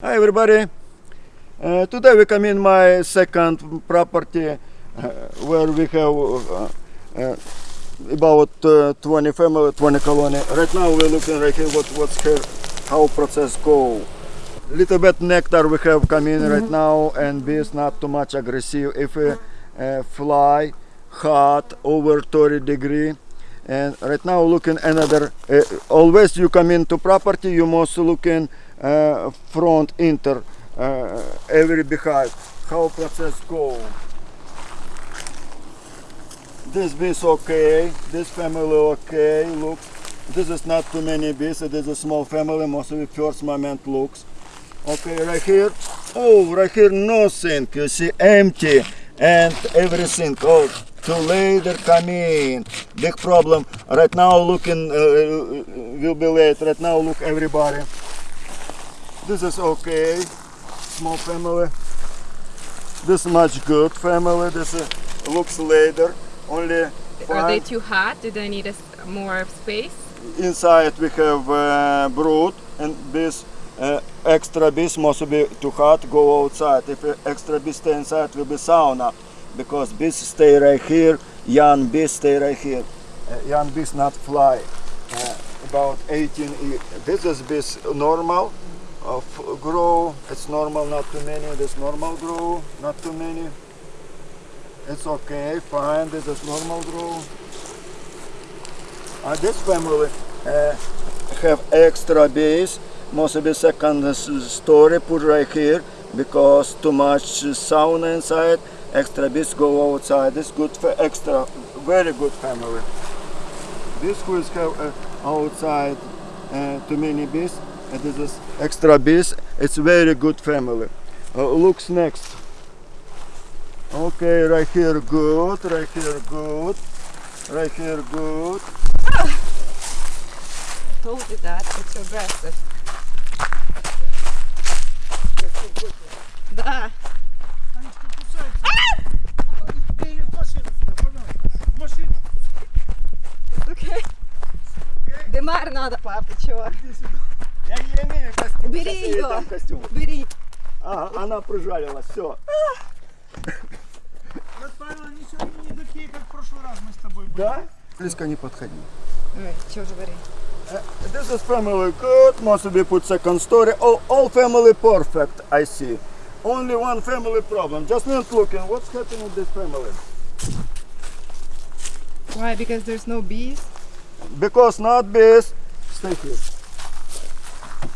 Hi everybody. Uh, today we come in my second property uh, where we have uh, uh, about uh, 20 family, 20 colony. Right now we're looking right here what what's here, how process go. Little bit nectar we have come in right now and bees not too much aggressive. If we uh, fly hot over 30 degree and right now looking another uh, always you come into property you must looking uh, front enter uh, every behind how process go? This bees okay this family okay look. This is not too many bees it is a small family most of the first moment looks. Okay right here. Oh right here nothing you see empty. And everything oh too later come in big problem. Right now looking uh, will be late. Right now look everybody this is okay. Small family. This much good family. This uh, looks later only Are they too hot? Do they need more space? inside we have uh, brood and this uh, extra bees must be too hot. Go outside. If uh, extra bees stay inside will be sauna. Because bees stay right here. Young bees stay right here. Uh, young bees not fly. Uh, about 18 e- this is bees normal of grow it's normal not too many this normal grow not too many it's okay fine this is normal grow uh, this family uh, have extra base, must be second story put right here because too much sauna inside. Extra bees go outside. This good for extra, very good family. This is have uh, outside uh, too many bees And this is extra bees. It's very good family. Uh, looks next. Okay, right here good, right here good, right here good. Told you that. It's so aggressive. Да. Они что кусаются? Бей их в машину сюда, пожалуйста. В машину. Окей. Дымар надо, папа, чего? Иди сюда. Я не имею костюма. Убери Сейчас её. дам костюм. Бери. Ага, она прижалилась, все. Брат Павел, они сегодня не такие, как в прошлый раз мы с тобой были. Да? Близко не подходи. Ой, чего же говори? Uh, this is family good, must be put second story. All, all family perfect, I see. Only one family problem. Just not looking, what's happening with this family? Why? Because there's no bees? Because not bees. Stay here.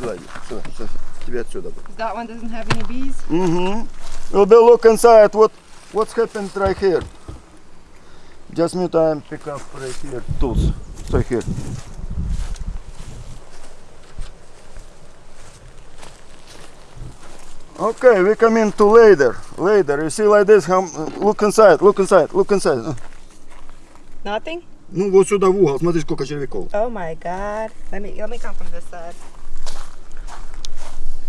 Сюда, иди, сюда, сюда, тебе отсюда. That one doesn't have any bees? Mm-hmm. We'll be look inside what what's happened right here. Just me time pick up right here tools. Stay here. Okay, we come into later. Later, you see like this. How, look inside. Look inside. Look inside. Uh, Nothing? Ну вот сюда в угол. Смотри, сколько червяков. Oh my god. Let me let me come from this side.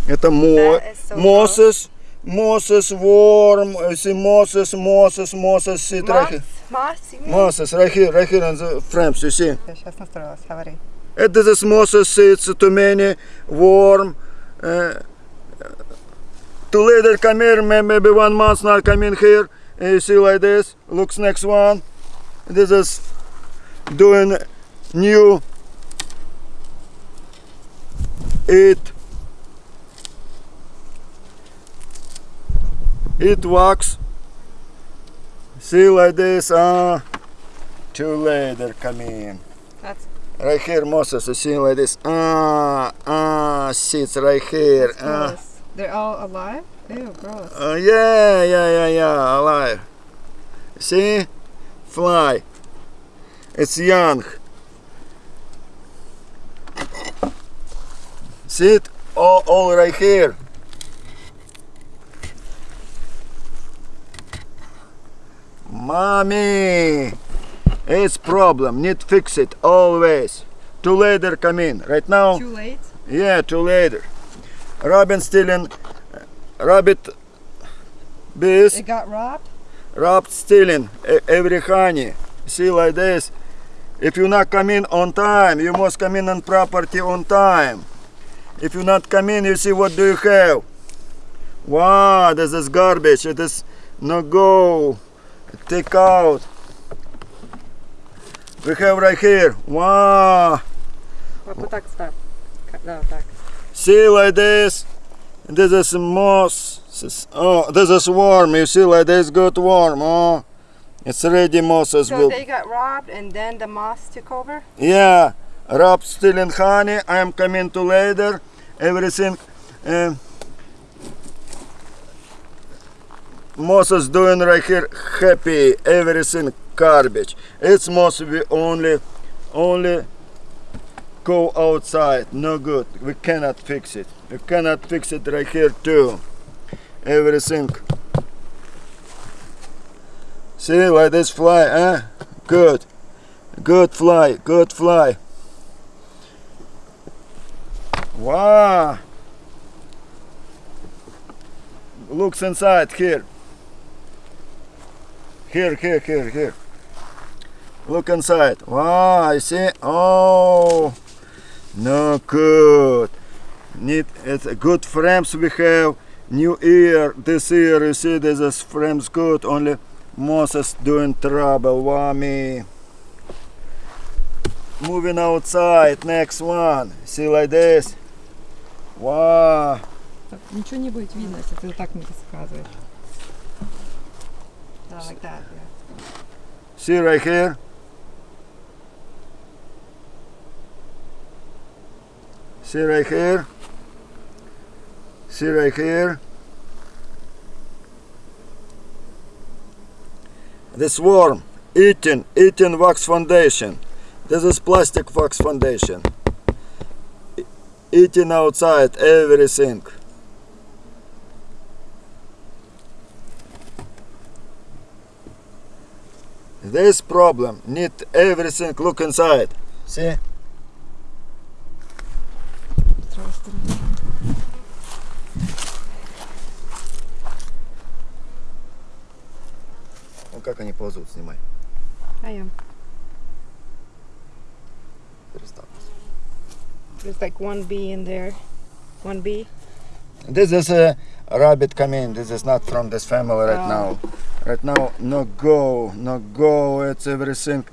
Это мо That is so mosses, mosses, worm. You see mosses, mosses, mosses. Sit right here. Moss? You mean? Mosses, right here, right here on the frames, you see. Я сейчас настроилась, говори. It is mosses, seeds, too many, worm. Uh, too later come here, may- maybe one month not come in here. And you see like this, looks next one. This is doing new it it wax see like this ah too later come in That's Right here, Moses, you see like this. Ah, ah, seeds right here. Ah. They're all alive? Ew, gross. uh, yeah, yeah, yeah, yeah, alive. See? Fly. It's young. See it? All, all right here. Mommy! It's problem. Need fix it always. Too later come in. Right now. Too late? Yeah, too later. Robin stealing, uh, rabbit bees, It got robbed? Robbed stealing every honey. See like this. If you not come in on time, you must come in on property on time. If you not come in, you see what do you have? Wow, this is garbage. It is no go Take out. We have right here. Wow. Вот так ставь. Да, так. See like this. This is moss. This is- Oh, this is worm. You see like this good worm. Oh, it's ready mosses. So will- they got robbed and then the moss took over? Yeah, Rob stealing honey. I am coming to later. Everything. Um, Moses doing right here happy. Everything garbage. It's must be only, only go outside. No good. We cannot fix it. We cannot fix it right here too. Everything. See like this fly, huh? Good. Good fly, good fly. Wow. Looks inside here. Here, here, here, here. Look inside. Wow, I see. Oh, no good. Need it's good frames we have. New ear. This ear, you see, this is frames good. Only Moses doing trouble. Wow, me moving outside next one see like this wow Ничего не будет видно, если ты так мне рассказываешь. Да, like that, yeah. see right here. See right here. See right here. This worm eating eating wax foundation. This is plastic wax foundation. Eating outside everything this problem need everything look inside see С другой стороны. ну как они ползут снимай I am. Перестав. There's like one bee in there. One bee. This is a rabbit coming. This is not from this family right Oh. now. Right now, no go, no go. It's everything.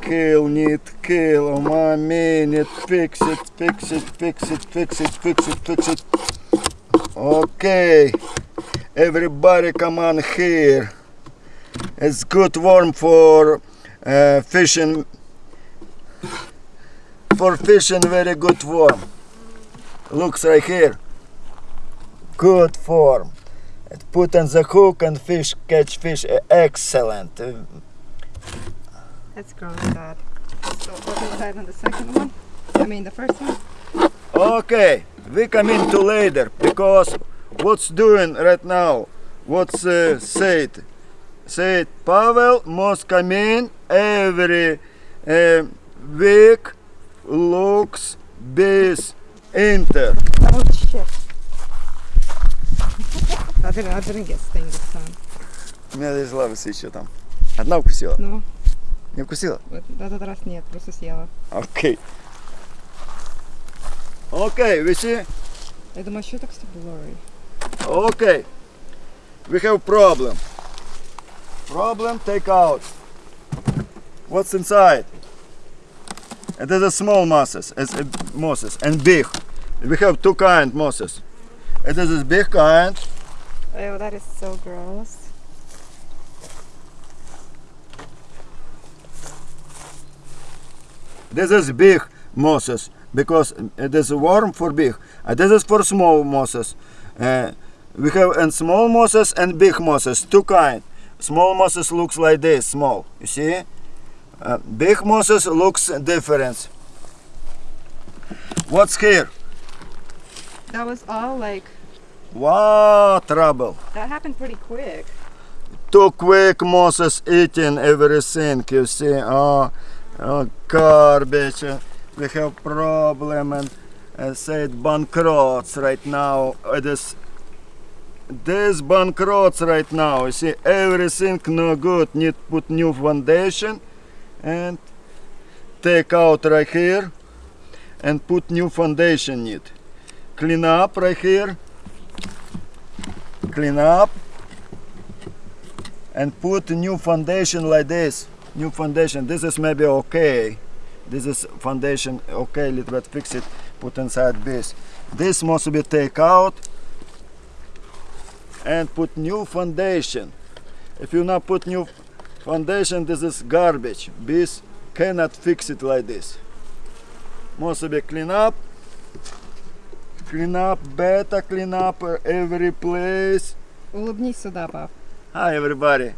Kill, need kill. Oh my need fix it, fix it, fix it, fix it, fix it, fix it. Okay, everybody come on here. It's good worm for uh, fishing. For fishing, very good worm. Looks right here good form. Put on the hook and fish catch fish. Excellent. Uh, That's gross, Dad. So what's inside on the second one? I mean the first one? Okay, we come into later because what's doing right now? What's uh, said? Said Pavel must come in every uh, week. Looks base enter. Oh shit. Time. У меня здесь лавица еще там. Одна укусила? Ну, Не укусила? в этот раз нет, просто съела. Okay. Okay, we see. Я думаю, что так все blurry? Okay, we have problem. Problem take out. What's inside? It is a small mosses, it's a mosses and big. We have two kind mosses. It is a big kind. Oh, that is so gross. This is big mosses because it is warm for big. And this is for small mosses. Uh, we have and small mosses and big mosses, two kind. Small mosses looks like this, small. You see? Uh, big mosses looks different. What's here? That was all like, Wow, trouble. that happened pretty quick. Too quick Moses eating everything. You see? Oh, oh garbage. Uh, We have problem and uh, said bankrupts right now. It is this bankrupts right now. You see, everything no good. Need put new foundation and take out right here and put new foundation need. clean up right here clean up and put new foundation like this. New foundation. This is maybe okay. This is foundation okay little bit fix it put inside this. This must be take out and put new foundation. If you not put new foundation this is garbage. This cannot fix it like this. Must be clean up clean up better clean up every place Улыбнись сюда, пап. Hi everybody.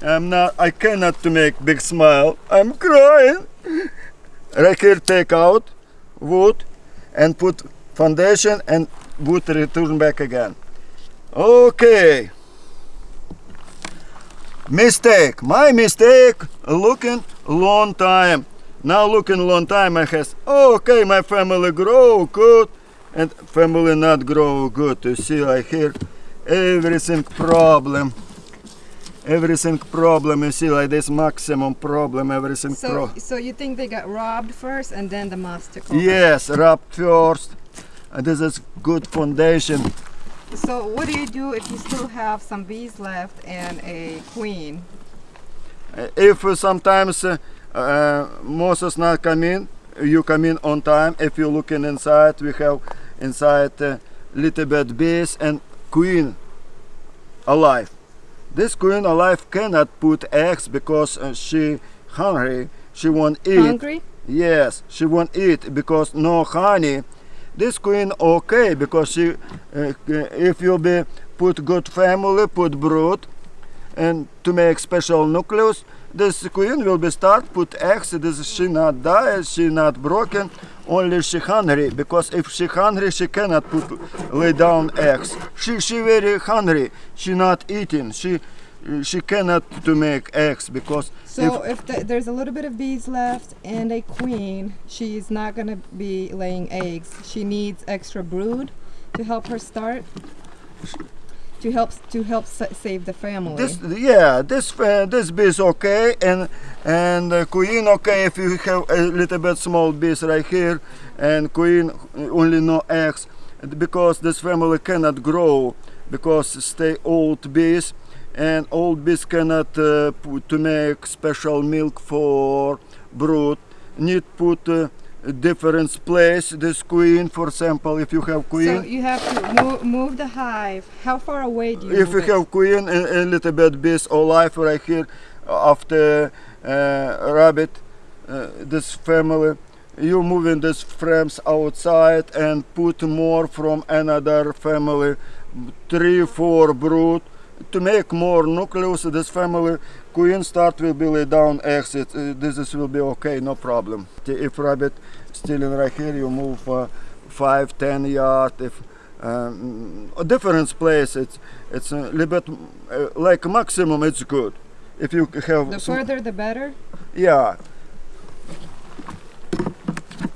I'm not I cannot to make big smile. I'm crying. Right here take out wood and put foundation and wood return back again. Okay. Mistake. My mistake looking long time. Now looking long time I has okay my family grow good and family not grow good. You see I here everything problem everything problem you see like this maximum problem everything So, pro so you think they got robbed first and then the master over? yes robbed first and this is good foundation So what do you do if you still have some bees left and a queen? If uh, sometimes uh, uh, Moses not come in. You come in on time. If you looking inside we have inside uh, little bit bees and queen alive. This queen alive cannot put eggs because uh, she hungry. She won't eat. Hungry? Yes, she won't eat because no honey. This queen okay because she, uh, if you be put good family, put brood, and to make special nucleus, this queen will be start put eggs. This she not die, she not broken, only she hungry because if she hungry, she cannot put lay down eggs. She she very hungry. She not eating. She she cannot to make eggs because So if, the, there's a little bit of bees left and a queen, she's not going to be laying eggs. She needs extra brood to help her start. To help to help sa- save the family. This yeah, this uh, this bee is okay, and and uh, queen okay if you have a little bit small bees right here, and queen only no eggs, because this family cannot grow because stay old bees, and old bees cannot uh, to make special milk for brood. Need put uh, different place this queen, for example, if you have queen. so you have to move, move the hive. How far away do you if you it? have queen a, a little bit bees alive right here after uh, rabbit uh, this family you moving these frames outside and put more from another family three four brood to make more nucleus this family queen start will be lay down exit uh, this is will be okay no problem. If rabbit still in right here you move uh, five ten yard if um, a different place it's it's a little bit uh, like maximum it's good. If you have The further the better. yeah.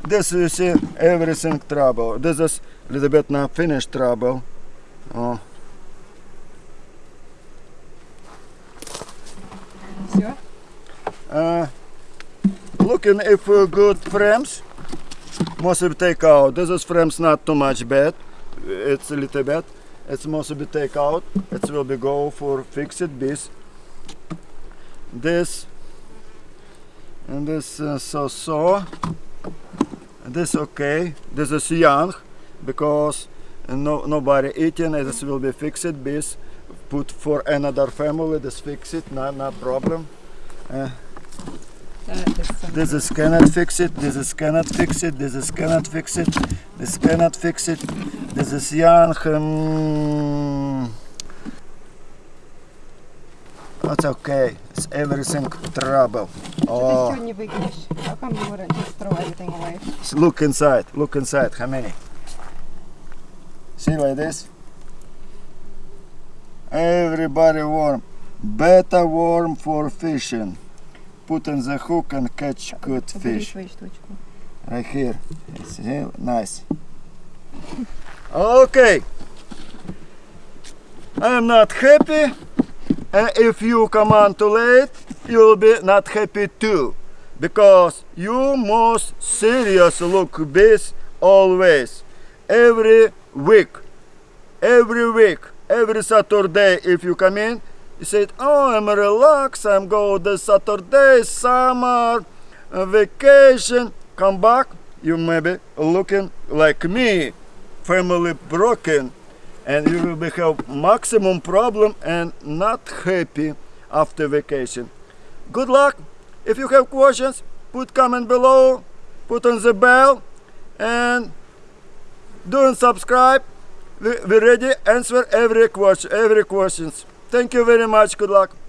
This you see everything trouble. This is a little bit now finished trouble. Oh Все? uh, looking if uh, good frames must be take out this is frames not too much bad it's a little bit it's must be take out it will be go for fixed this this and this uh, so so this okay this is young because no nobody eating it this will be fixed this put for another family, this fix it, no, no problem. Uh, this is cannot fix it, this is cannot fix it, this is cannot fix it, this cannot fix it, this is yarn. Um, that's okay, it's everything trouble. Oh. Look inside, look inside, how many? See like this? everybody worm better worm for fishing. Put in the hook and catch good fish. right here. It's See? nice. Okay. I'm not happy. And if you come on too late you'll be not happy too. Because you must serious look this always. Every week. Every week every Saturday, if you come in, you said, "Oh, I'm relaxed. I'm go this Saturday, summer, vacation." Come back, you maybe looking like me, family broken, and you will be have maximum problem and not happy after vacation. Good luck. If you have questions, put comment below, put on the bell, and do and subscribe. We we ready answer every question. Every questions. Thank you very much. Good luck.